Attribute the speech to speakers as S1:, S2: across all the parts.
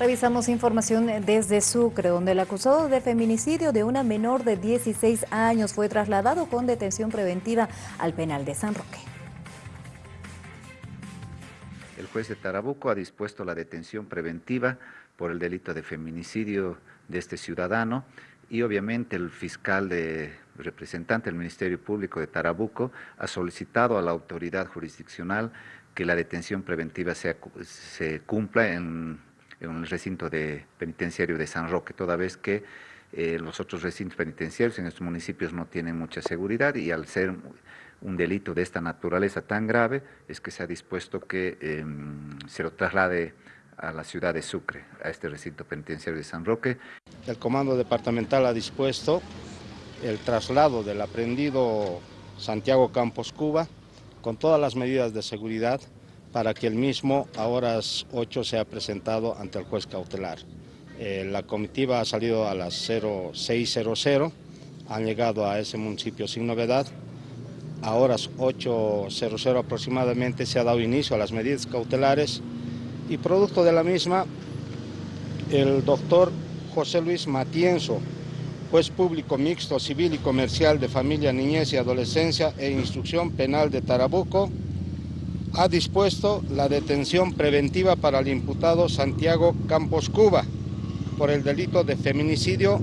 S1: Revisamos información desde Sucre, donde el acusado de feminicidio de una menor de 16 años fue trasladado con detención preventiva al penal de San Roque.
S2: El juez de Tarabuco ha dispuesto la detención preventiva por el delito de feminicidio de este ciudadano y obviamente el fiscal de representante del Ministerio Público de Tarabuco ha solicitado a la autoridad jurisdiccional que la detención preventiva se cumpla en en el recinto de penitenciario de San Roque, toda vez que eh, los otros recintos penitenciarios en estos municipios no tienen mucha seguridad y al ser un delito de esta naturaleza tan grave es que se ha dispuesto que em, se lo traslade a la ciudad de Sucre, a este recinto penitenciario de San Roque.
S3: El comando departamental ha dispuesto el traslado del aprendido Santiago Campos Cuba con todas las medidas de seguridad para que el mismo a horas 8 sea presentado ante el juez cautelar. Eh, la comitiva ha salido a las 0600, han llegado a ese municipio sin novedad. A horas 8.00 aproximadamente se ha dado inicio a las medidas cautelares y producto de la misma, el doctor José Luis Matienzo, juez público mixto civil y comercial de familia, niñez y adolescencia e instrucción penal de Tarabuco, ha dispuesto la detención preventiva para el imputado Santiago Campos Cuba por el delito de feminicidio,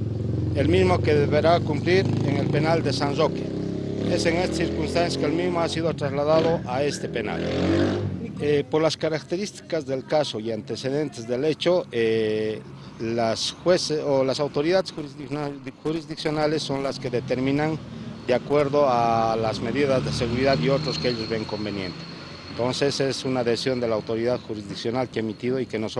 S3: el mismo que deberá cumplir en el penal de San Roque. Es en estas circunstancias que el mismo ha sido trasladado a este penal. Eh, por las características del caso y antecedentes del hecho, eh, las jueces o las autoridades jurisdiccionales son las que determinan de acuerdo a las medidas de seguridad y otros que ellos ven convenientes. Entonces es una decisión de la autoridad jurisdiccional que ha emitido y que nosotros